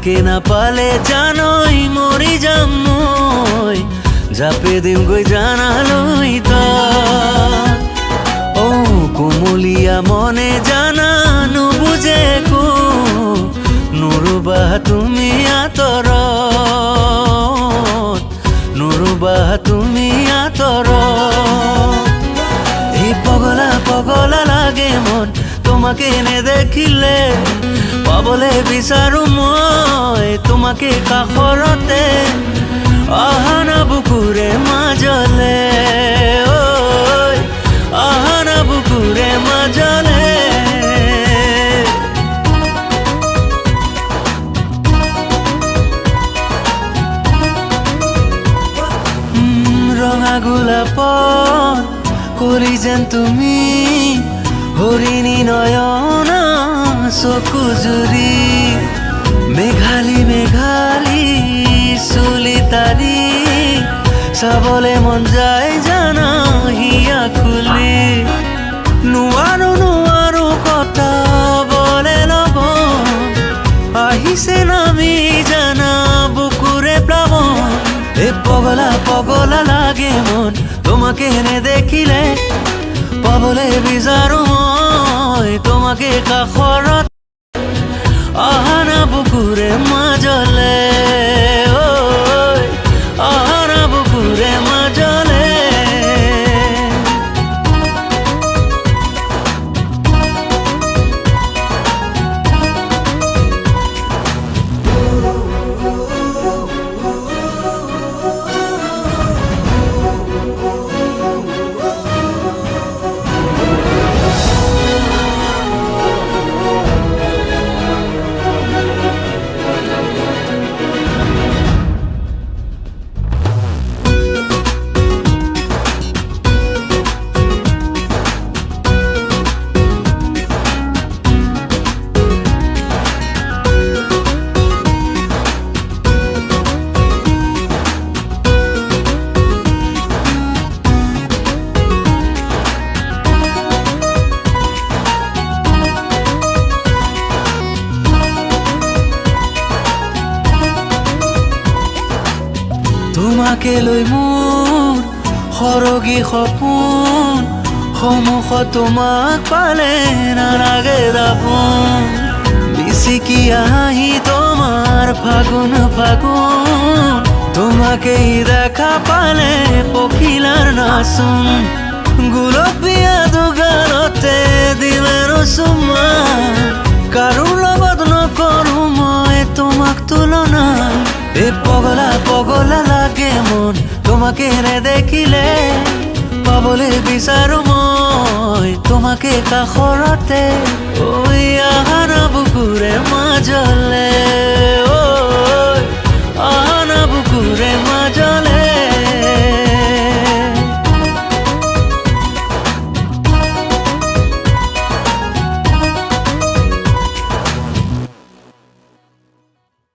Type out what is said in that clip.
পালে জানই মৰি যাম মই। জাপে দিম গৈ জানালৈ তই ও কুমলীয়া মনে জানানো নুবুজে একো নুৰুবা তুমি আঁতৰত। নুৰুবা তুমি আঁতৰত। এই পগলা পগলা লাগে মন, তোমাকে নেদেখিলে পাবলৈ বিচাৰো মই। তোমাকে কাষৰতে আহানা বুকুৰে মাজলে ঐ আহানা বুকুৰে মাজলে। ৰঙা গোলাপত কৰি যেন তুমি হৰিণী নয়ন চকু চাবলে মন যায় জানা হিয়া খুলি নোৱাৰো নোৱাৰো কটাবলে ল'ব। আহিছে নামি জানা বুকুৰে প্লাৱন এ পগলা পগলা লাগে মন, তোমাকে নেদেখিলে পাবলৈ বিচাৰো মই তোমাকে কাষৰত আহানা বুকুৰে মাজলে। তোমাকে লৈ মোৰ সৰগী সপোন সন্মুখত তোমাক পালে নালাগে দাপোন বিচিকি আহি তোমাৰ ফাগুন ফাগুন তোমাকেই দেখা পালে পখিলাৰ নাচোন। গোলপীয়া দুগালতে দিলেনো চুমা কাৰো লগত তোমাকে নেদেখিলে পাবলৈ বিচাৰো মই তোমাকে কাষৰতে ঐ আহাৰ বুকুৰে মাজলে